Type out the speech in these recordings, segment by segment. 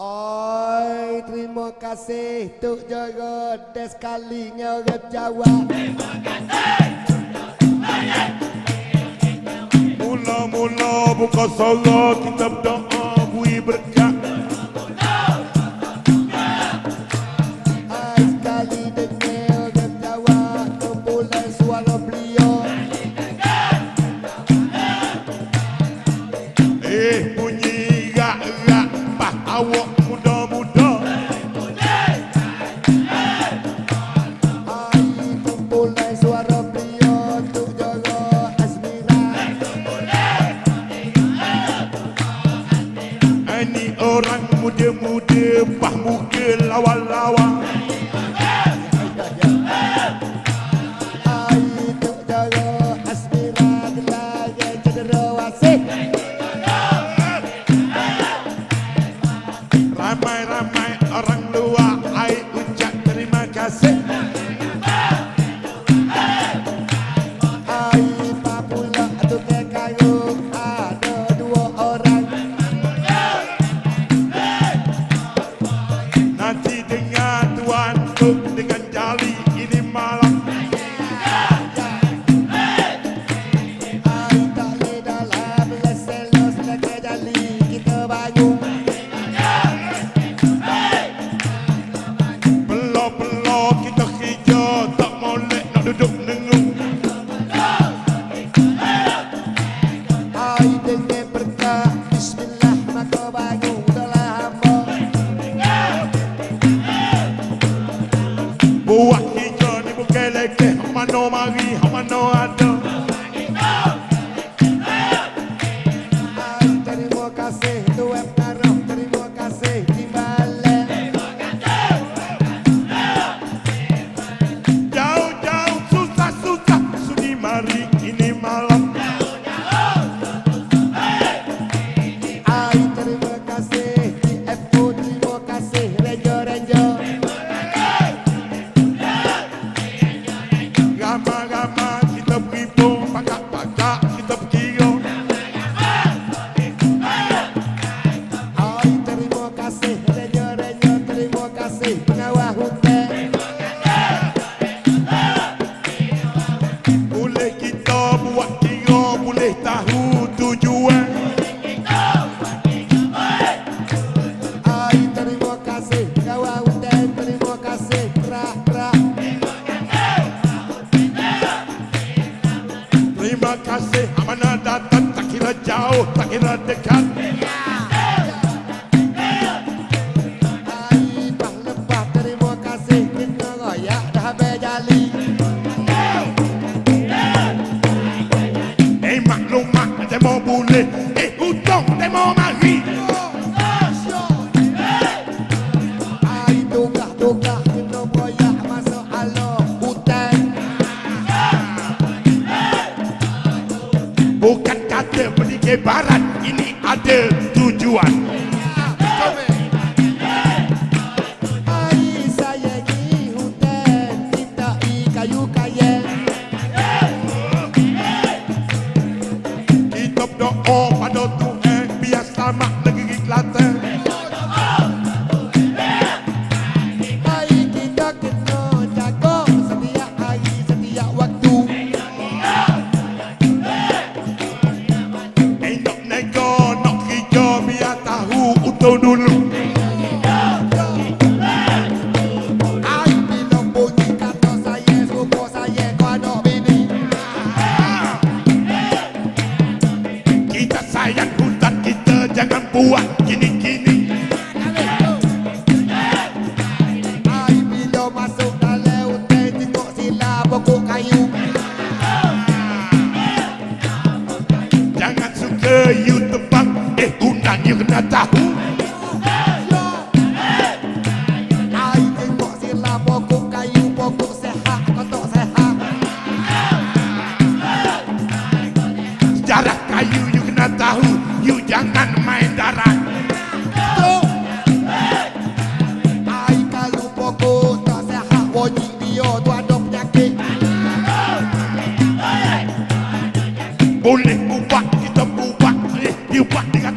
Oi, terima kasih. Tuk Jaga Des kali ngerep Jawa. Terima kasih Mula-mula buka salat Kita berdoa bui berdoa pah buke lawa lawa. Ramai ramai. no Marie, I'm a no Loma, metemos bullet. do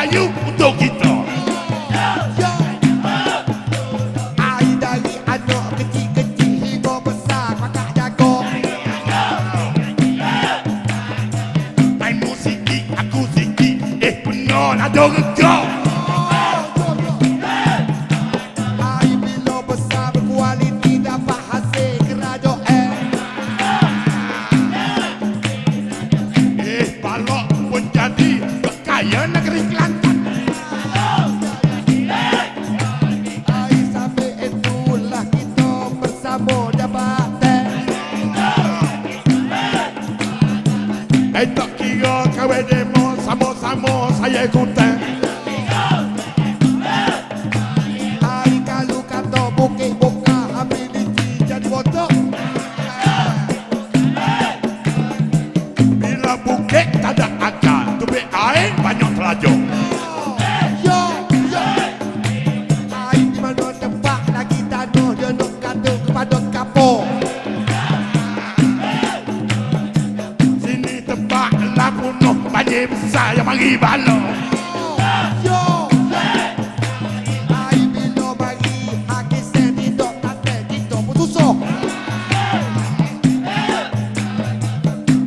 Are you soyez content. Marie Ballon.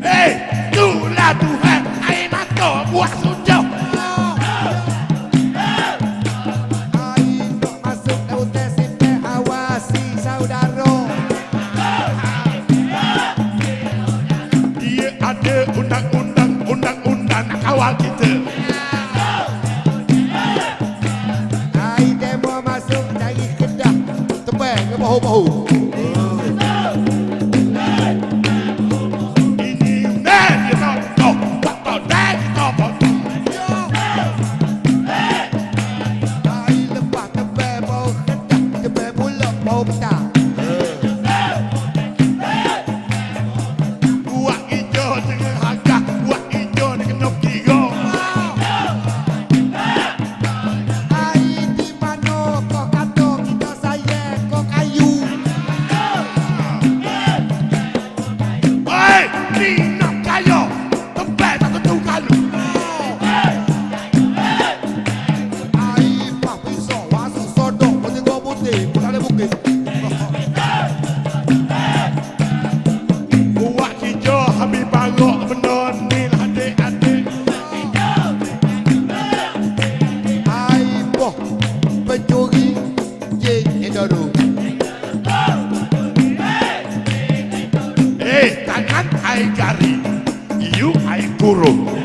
Hey, nous la tourelle, allez maintenant, boisson. rouba, rouba, rouba. I carry, you I borrow.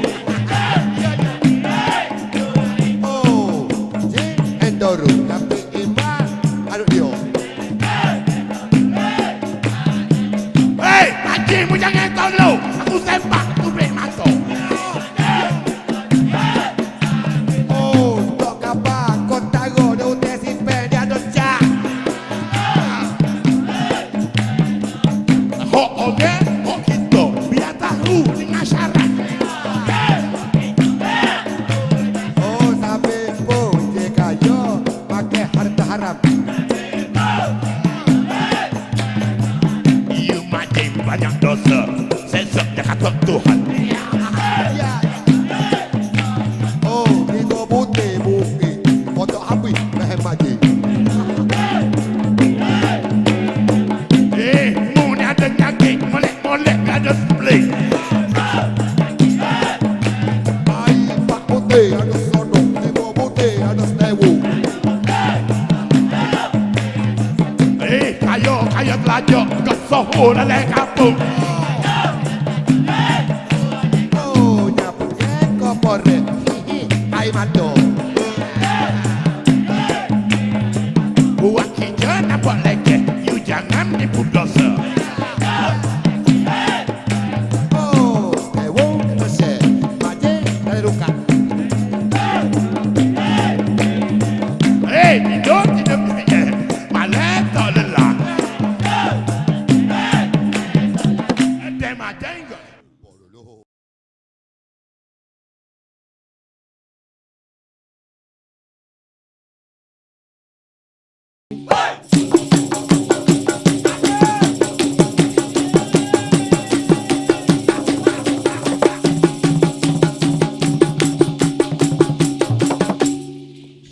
banyak dosa. Saya dekat Tuhan. só for né, alegação Hey!